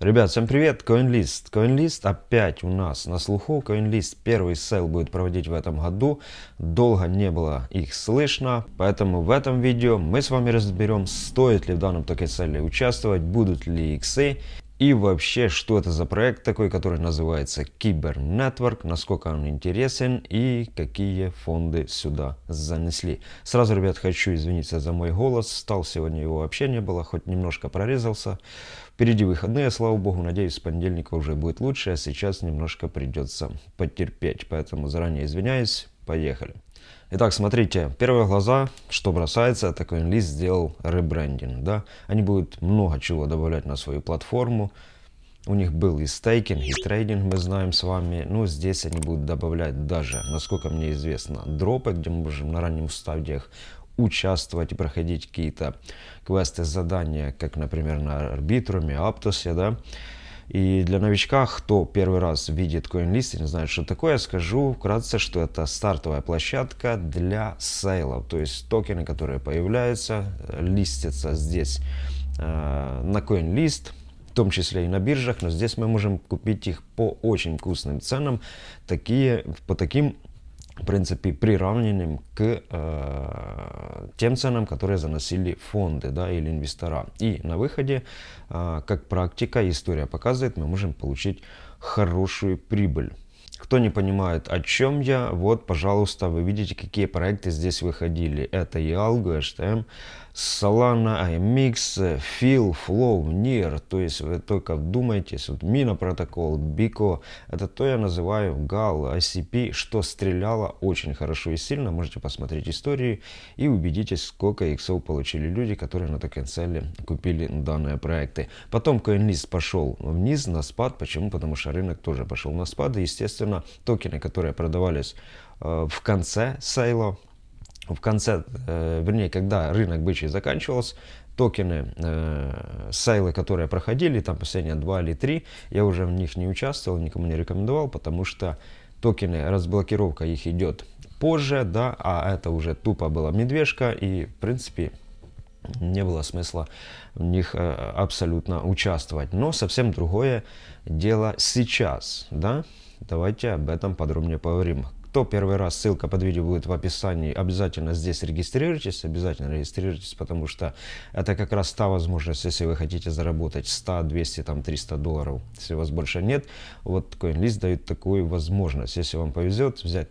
Ребят, всем привет, CoinList. CoinList опять у нас на слуху. CoinList первый sale будет проводить в этом году. Долго не было их слышно, поэтому в этом видео мы с вами разберем, стоит ли в данном token sale е участвовать, будут ли иксы и вообще, что это за проект такой, который называется CyberConnect, насколько он интересен и какие фонды сюда занесли. Сразу, ребят, хочу извиниться за мой голос. Стал сегодня его вообще не было, хоть немножко прорезался. Впереди выходные, слава богу. Надеюсь, с понедельника уже будет лучше, а сейчас немножко придется потерпеть. Поэтому заранее извиняюсь. Поехали. Итак, смотрите, первые глаза, что бросается, это CoinList сделал ребрендинг, да. Они будут много чего добавлять на свою платформу. У них был и стейкинг, и трейдинг, мы знаем с вами. Но здесь они будут добавлять даже, насколько мне известно, дропы, где мы можем на ранних стадиях участвовать и проходить какие-то квесты, задания, как, например, на Арбитруме, Аптосе, да. И для новичка, кто первый раз видит CoinList и не знает, что такое, я скажу вкратце, что это стартовая площадка для сейлов. То есть токены, которые появляются, листятся здесь э, на CoinList, в том числе и на биржах, но здесь мы можем купить их по очень вкусным ценам, такие, по таким в принципе, приравненным к э, тем ценам, которые заносили фонды да, или инвестора. И на выходе, э, как практика, история показывает, мы можем получить хорошую прибыль. Кто не понимает, о чем я, вот, пожалуйста, вы видите, какие проекты здесь выходили. Это и Algo, HTM, Solana, IMX, Feel, Flow, NIR. То есть вы только вдумайтесь, вот Mina протокол, Bico, это то я называю GAL, ICP, что стреляло очень хорошо и сильно. Можете посмотреть истории и убедитесь, сколько иксов получили люди, которые на токенцеле купили данные проекты. Потом CoinList пошел вниз на спад. Почему? Потому что рынок тоже пошел на спад. И, естественно, токены, которые продавались э, в конце сейла, в конце, э, вернее, когда рынок бычий заканчивался, токены, э, сейлы, которые проходили, там последние два или три, я уже в них не участвовал, никому не рекомендовал, потому что токены, разблокировка их идет позже, да, а это уже тупо была медвежка, и, в принципе, не было смысла в них э, абсолютно участвовать. Но совсем другое дело сейчас, да, давайте об этом подробнее поговорим. Кто первый раз, ссылка под видео будет в описании, обязательно здесь регистрируйтесь, обязательно регистрируйтесь, потому что это как раз та возможность, если вы хотите заработать 100, 200, там 300 долларов, если у вас больше нет, вот CoinList дает такую возможность, если вам повезет взять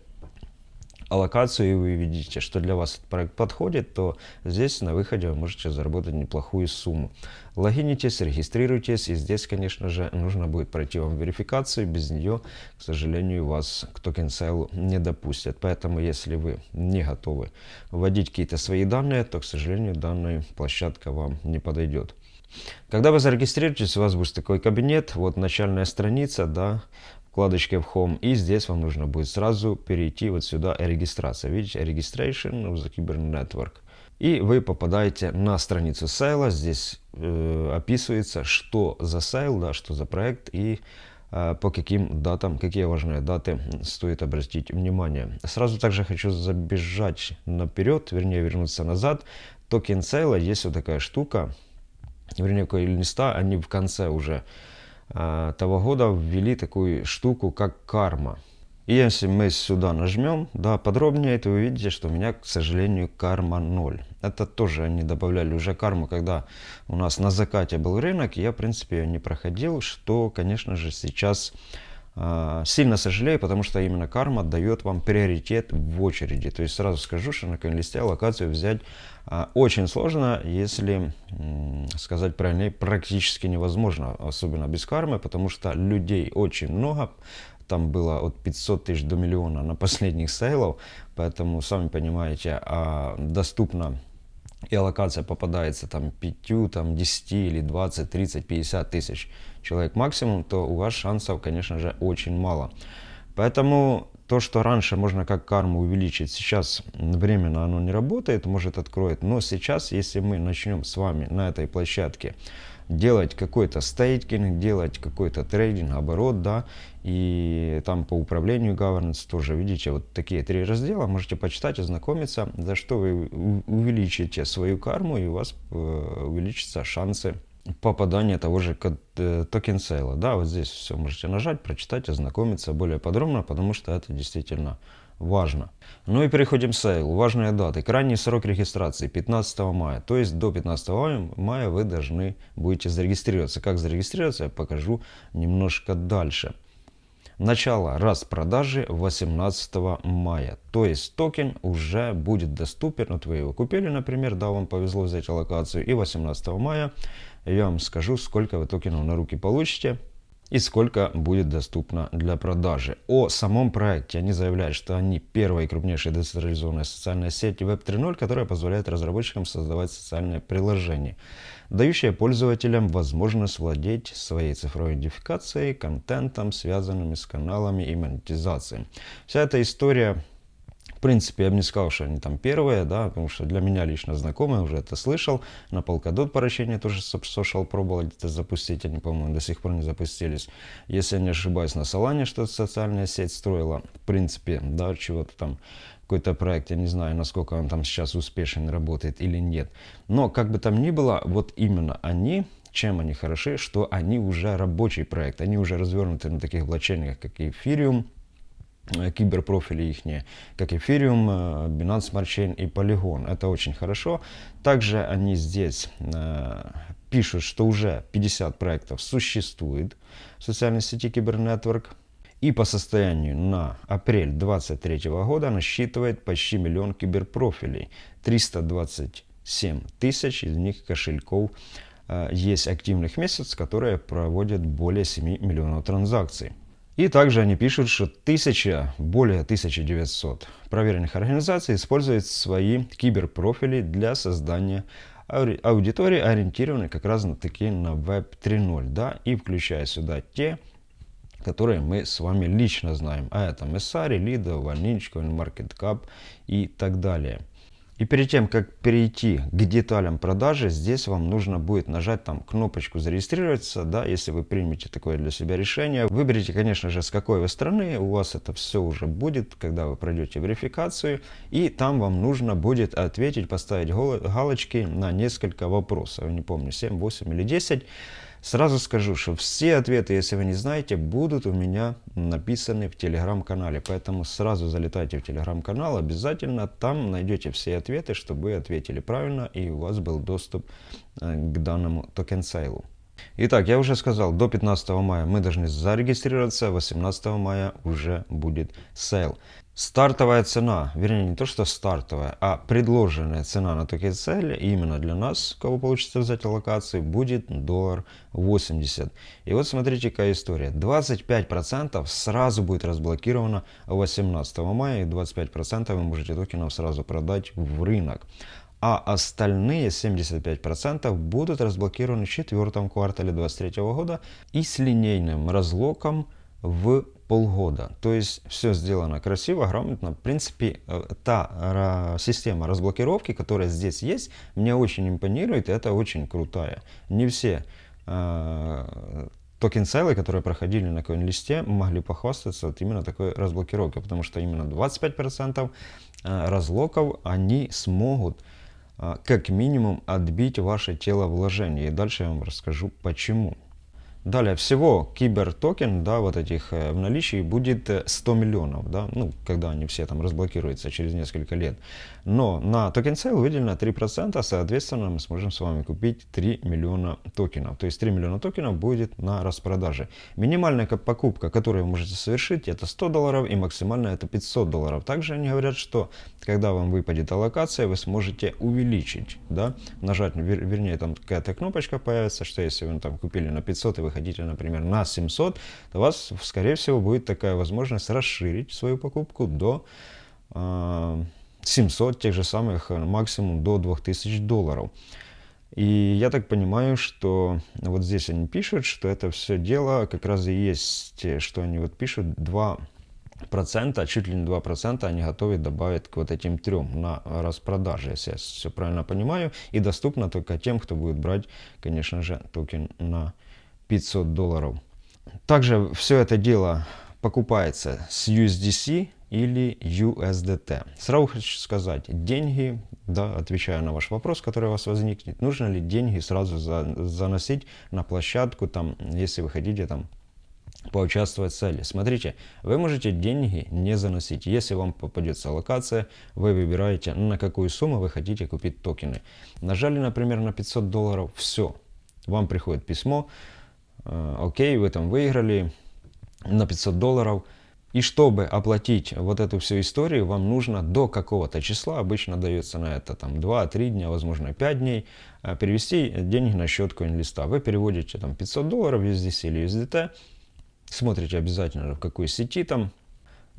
аллокацию и вы видите, что для вас этот проект подходит, то здесь на выходе вы можете заработать неплохую сумму. Логинитесь, регистрируйтесь, и здесь, конечно же, нужно будет пройти вам верификацию, без нее, к сожалению, вас к токен сейлу не допустят. Поэтому, если вы не готовы вводить какие-то свои данные, то, к сожалению, данная площадка вам не подойдет. Когда вы зарегистрируетесь, у вас будет такой кабинет, вот начальная страница, да, вкладочке в Home. И здесь вам нужно будет сразу перейти вот сюда регистрация. Видите, Registration of the Cyber Network. И вы попадаете на страницу сайла. Здесь э, описывается, что за сайл, да, что за проект и э, по каким датам, какие важные даты стоит обратить внимание. Сразу также хочу забежать наперед, вернее вернуться назад. Токен сайла есть вот такая штука, вернее, листа, они в конце уже того года ввели такую штуку, как карма. И если мы сюда нажмем, да, подробнее, то вы видите, что у меня, к сожалению, карма 0. Это тоже они добавляли уже карму, когда у нас на закате был рынок, я, в принципе, ее не проходил, что, конечно же, сейчас сильно сожалею, потому что именно карма дает вам приоритет в очереди. То есть сразу скажу, что на конлисте локацию взять а, очень сложно, если сказать правильно, практически невозможно, особенно без кармы, потому что людей очень много, там было от 500 тысяч до миллиона на последних сейлов, поэтому, сами понимаете, а доступно и аллокация попадается там 5, там 10 или 20, 30, 50 тысяч человек максимум, то у вас шансов, конечно же, очень мало. Поэтому то, что раньше можно как карму увеличить, сейчас временно оно не работает, может откроет. Но сейчас, если мы начнем с вами на этой площадке делать какой-то стейкинг, делать какой-то трейдинг, оборот, да, и там по управлению governance тоже, видите, вот такие три раздела, можете почитать, ознакомиться, за что вы увеличите свою карму, и у вас э, увеличатся шансы попадания того же э, token sale а. Да, вот здесь все можете нажать, прочитать, ознакомиться более подробно, потому что это действительно важно. Ну и переходим к sale у. Важные даты. Крайний срок регистрации 15 мая. То есть до 15 мая вы должны будете зарегистрироваться. Как зарегистрироваться, я покажу немножко дальше. Начало распродажи 18 мая. То есть токен уже будет доступен. Вот вы его купили, например, да, вам повезло взять локацию. И 18 мая я вам скажу, сколько вы токенов на руки получите и сколько будет доступно для продажи. О самом проекте они заявляют, что они первая и крупнейшая децентрализованная социальная сеть Web 3.0, которая позволяет разработчикам создавать социальные приложения, дающие пользователям возможность владеть своей цифровой идентификацией, контентом, связанными с каналами и монетизацией. Вся эта история в принципе, я бы не сказал, что они там первые, да, потому что для меня лично знакомые, уже это слышал. На Polkadot поручение тоже Social пробовал где-то запустить, они, по-моему, до сих пор не запустились. Если я не ошибаюсь, на Solana что-то социальная сеть строила, в принципе, да, чего-то там какой-то проект, я не знаю, насколько он там сейчас успешен, работает или нет. Но, как бы там ни было, вот именно они, чем они хороши, что они уже рабочий проект, они уже развернуты на таких блокчейнах, как Ethereum, Э, киберпрофили их, как Ethereum, э, Binance Smart Chain и Polygon. Это очень хорошо. Также они здесь э, пишут, что уже 50 проектов существует в социальной сети Кибернетворк. И по состоянию на апрель 2023 года насчитывает почти миллион киберпрофилей. 327 тысяч из них кошельков есть активных месяцев, которые проводят более 7 миллионов транзакций. И также они пишут, что тысяча, более 1900 проверенных организаций используют свои киберпрофили для создания аудитории, ориентированной как раз на такие на Web 3.0, да, и включая сюда те, которые мы с вами лично знаем, а это Messari, Lido, Vanilla, CoinMarketCap и так далее. И перед тем, как перейти к деталям продажи, здесь вам нужно будет нажать там кнопочку зарегистрироваться, да, если вы примете такое для себя решение. Выберите, конечно же, с какой вы страны, у вас это все уже будет, когда вы пройдете верификацию, и там вам нужно будет ответить, поставить галочки на несколько вопросов, не помню, 7, 8 или 10. Сразу скажу, что все ответы, если вы не знаете, будут у меня написаны в телеграм-канале. Поэтому сразу залетайте в телеграм-канал, обязательно там найдете все ответы, чтобы вы ответили правильно и у вас был доступ э, к данному token sale у. Итак, я уже сказал, до 15 мая мы должны зарегистрироваться, 18 мая уже будет sale. Стартовая цена, вернее не то что стартовая, а предложенная цена на token sale е именно для нас, кого получится взять аллокации, будет доллар 80. И вот смотрите какая история. 25% сразу будет разблокировано 18 мая и 25% вы можете токенов сразу продать в рынок. А остальные 75% будут разблокированы в четвертом квартале 2023 года и с линейным разлоком в полгода. То есть все сделано красиво, грамотно. В принципе, э, та система разблокировки, которая здесь есть, мне очень импонирует, и это очень крутая. Не все э, токен-селы, которые проходили на коин-листе, могли похвастаться вот именно такой разблокировкой, потому что именно 25% э, разлоков они смогут э, как минимум отбить ваше тело вложения. И дальше я вам расскажу почему. Далее, всего кибертокен, да, вот этих э, в наличии будет 100 миллионов, да, ну, когда они все там разблокируются через несколько лет. Но на token sale выделено 3%, соответственно, мы сможем с вами купить 3 миллиона токенов. То есть 3 миллиона токенов будет на распродаже. Минимальная покупка, которую вы можете совершить, это 100 долларов и максимальная это 500 долларов. Также они говорят, что когда вам выпадет аллокация, вы сможете увеличить, да, нажать, вер, вернее, там какая-то кнопочка появится, что если вы там купили на 500 и вы хотите, например, на 700, то у вас, скорее всего, будет такая возможность расширить свою покупку до... Э 700 тех же самых, э, максимум до 2000 долларов. И я так понимаю, что вот здесь они пишут, что это все дело как раз и есть, что они вот пишут 2 процента, чуть ли не 2 процента они готовы добавить к вот этим трем на распродаже, если я все правильно понимаю. И доступно только тем, кто будет брать, конечно же, токен на 500 долларов. Также все это дело покупается с USDC, или USDT. Сразу хочу сказать, деньги, да, отвечая на ваш вопрос, который у вас возникнет, нужно ли деньги сразу за, заносить на площадку, там, если вы хотите там поучаствовать в цели. Смотрите, вы можете деньги не заносить. Если вам попадется локация, вы выбираете, на какую сумму вы хотите купить токены. Нажали, например, на 500 долларов, все. Вам приходит письмо, окей, вы там выиграли на 500 долларов. И чтобы оплатить вот эту всю историю, вам нужно до какого-то числа, обычно дается на это там 2-3 дня, возможно 5 дней, э, перевести деньги на счет CoinList. Вы переводите там 500 долларов USDC или USDT, Смотрите обязательно, в какой сети там.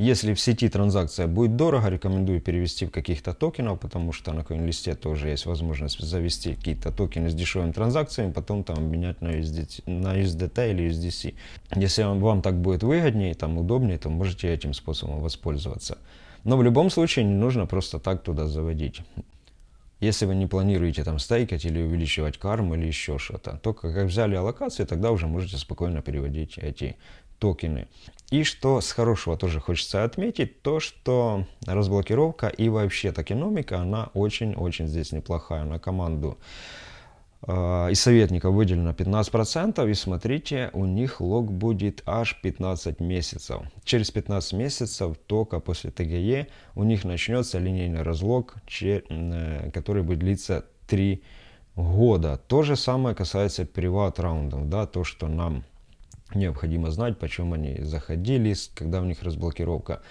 Если в сети транзакция будет дорого, рекомендую перевести в каких-то токенов, потому что на CoinList тоже есть возможность завести какие-то токены с дешевыми транзакциями, потом там обменять на USDT, на USDT или USDC. Если вам, вам так будет выгоднее, там удобнее, то можете этим способом воспользоваться. Но в любом случае не нужно просто так туда заводить. Если вы не планируете там стейкать или увеличивать карму или еще что-то, только как взяли аллокации, тогда уже можете спокойно переводить эти токены. И что с хорошего тоже хочется отметить, то что разблокировка и вообще токеномика, она очень-очень здесь неплохая на команду. А, из советников выделено 15%, и смотрите, у них лог будет аж 15 месяцев. Через 15 месяцев, только после ТГЕ, у них начнется линейный разлог, э, который будет длиться 3 года. То же самое касается приват раундов, да, то, что нам необходимо знать, почему они заходили, когда у них разблокировка.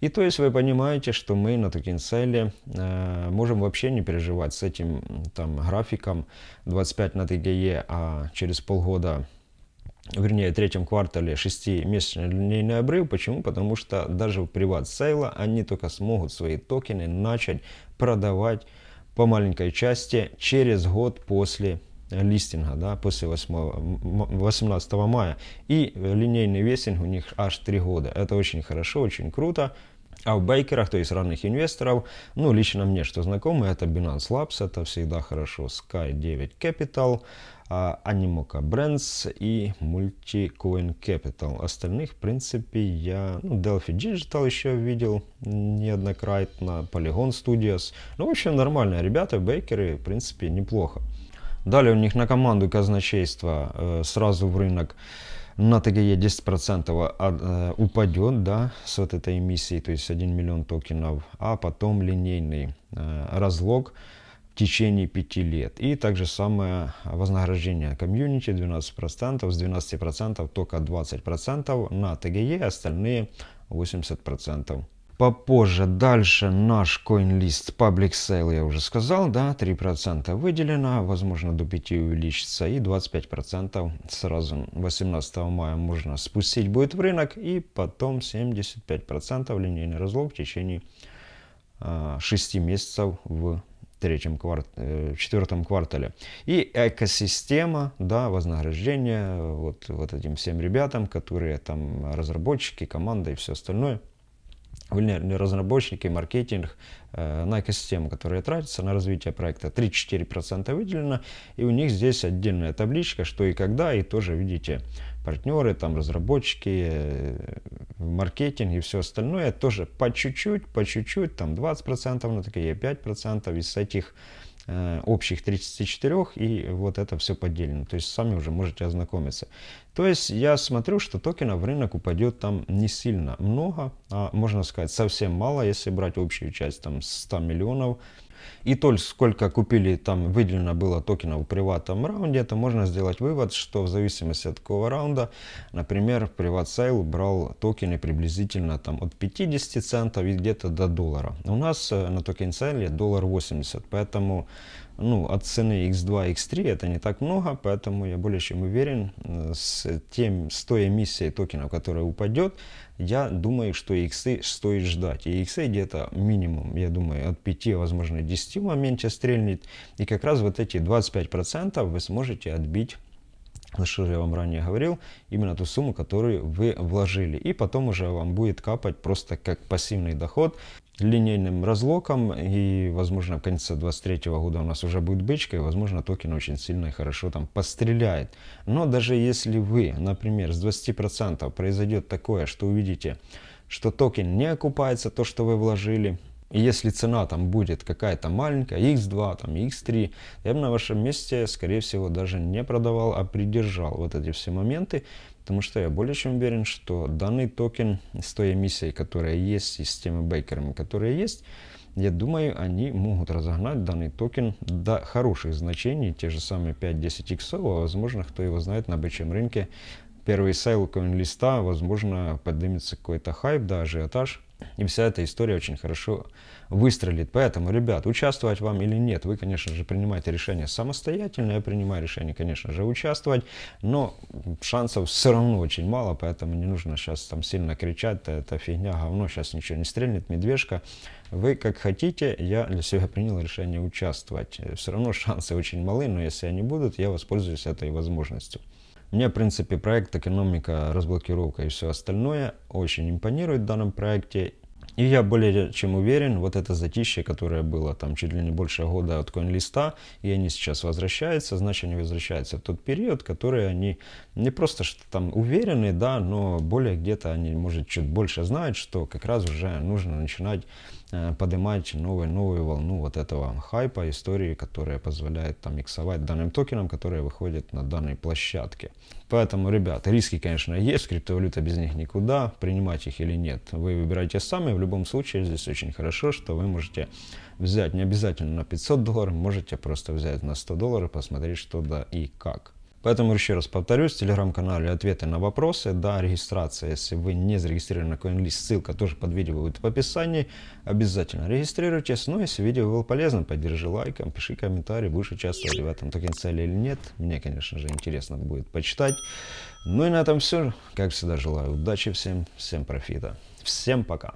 И то есть вы понимаете, что мы на Токенселе э, можем вообще не переживать с этим там графиком 25 на ТГЕ, а через полгода вернее, в третьем квартале 6-месячный линейный обрыв. Почему? Потому что даже в приват сейла они только смогут свои токены начать продавать по маленькой части через год после листинга, да, после 8, 18 мая. И линейный весинг у них аж 3 года. Это очень хорошо, очень круто. А в бейкерах, то есть ранних инвесторов, ну, лично мне, что знакомы, это Binance Labs, это всегда хорошо, Sky 9 Capital, uh, Animoca Brands и Multicoin Capital. Остальных, в принципе, я, ну, Delphi Digital еще видел неоднократно, Polygon Studios. Ну, в общем, нормальные ребята, бейкеры, в принципе, неплохо. Далее у них на команду казначейства сразу в рынок на ТГЕ 10% э, упадет да, с вот этой эмиссией, то есть 1 миллион токенов, а потом линейный э, разлог в течение 5 лет. И также самое вознаграждение комьюнити 12%, с 12% только 20% на ТГЕ, остальные 80% попозже. Дальше наш CoinList Public Sale, я уже сказал, да, 3% выделено, возможно до 5 увеличится и 25% сразу 18 мая можно спустить будет в рынок и потом 75% линейный разлог в течение э, 6 месяцев в третьем кварт, э, четвертом квартале. И экосистема, да, вознаграждение вот, вот этим всем ребятам, которые там разработчики, команда и все остальное – не разработчики, маркетинг э, на экосистему, которая тратится на развитие проекта. 3-4% выделено, и у них здесь отдельная табличка, что и когда, и тоже видите партнеры, там разработчики, э, маркетинг и все остальное, тоже по чуть-чуть, по чуть-чуть, там 20% на такие, 5% из этих общих 34 и вот это все поделено. То есть сами уже можете ознакомиться. То есть я смотрю, что токенов в рынок упадет там не сильно много, а можно сказать совсем мало, если брать общую часть там 100 миллионов и только сколько купили, там выделено было токенов в приватном раунде, это можно сделать вывод, что в зависимости от какого раунда, например, private sale брал токены приблизительно там от 50 центов и где-то до доллара. У нас э, на token sale е доллар 80, поэтому ну, от цены x2, x3 это не так много, поэтому я более чем уверен, э, с, тем, с той эмиссией токенов, которая упадет, я думаю, что иксы стоит ждать. И иксы где-то минимум, я думаю, от 5, возможно, 10 в моменте стрельнет. И как раз вот эти 25% вы сможете отбить что я вам ранее говорил, именно ту сумму, которую вы вложили. И потом уже вам будет капать просто как пассивный доход линейным разлоком. И, возможно, в конце 2023 года у нас уже будет бычка, и, возможно, токен очень сильно и хорошо там постреляет. Но даже если вы, например, с 20% произойдет такое, что увидите что токен не окупается, то, что вы вложили. И если цена там будет какая-то маленькая, x2, там x3, я бы на вашем месте, скорее всего, даже не продавал, а придержал вот эти все моменты, потому что я более чем уверен, что данный токен с той эмиссией, которая есть, и с теми бэкерами, которые есть, я думаю, они могут разогнать данный токен до хороших значений, те же самые 5-10 иксов, а возможно, кто его знает на бычьем рынке, первый sale листа, возможно, поднимется какой-то хайп, да, ажиотаж, и вся эта история очень хорошо выстрелит. Поэтому, ребят, участвовать вам или нет, вы, конечно же, принимаете решение самостоятельно. Я принимаю решение, конечно же, участвовать, но шансов все равно очень мало, поэтому не нужно сейчас там сильно кричать, это фигня, говно, сейчас ничего не стрельнет, медвежка. Вы как хотите, я для себя принял решение участвовать. Все равно шансы очень малы, но если они будут, я воспользуюсь этой возможностью. Мне, в принципе, проект экономика, разблокировка и все остальное очень импонирует в данном проекте. И я более чем уверен, вот это затишье, которое было там чуть ли не больше года от CoinList, и они сейчас возвращаются, значит они возвращаются в тот период, который они не просто что там уверены, да, но более где-то они, может, чуть больше знают, что как раз уже нужно начинать поднимать новую, новую волну вот этого хайпа, истории, которая позволяет там иксовать данным токенам, которые выходят на данной площадке. Поэтому, ребят, риски, конечно, есть, криптовалюта без них никуда, принимать их или нет. Вы выбираете сами, в любом случае здесь очень хорошо, что вы можете взять не обязательно на 500 долларов, можете просто взять на 100 долларов, посмотреть что да и как. Поэтому еще раз повторюсь, в телеграм-канале ответы на вопросы, да, регистрация, если вы не зарегистрированы на CoinList, ссылка тоже под видео будет в описании, обязательно регистрируйтесь, ну, если видео было полезно, поддержи лайком, пиши комментарий, будешь участвовать в этом токен цели или нет, мне, конечно же, интересно будет почитать. Ну и на этом все, как всегда, желаю удачи всем, всем профита, всем пока!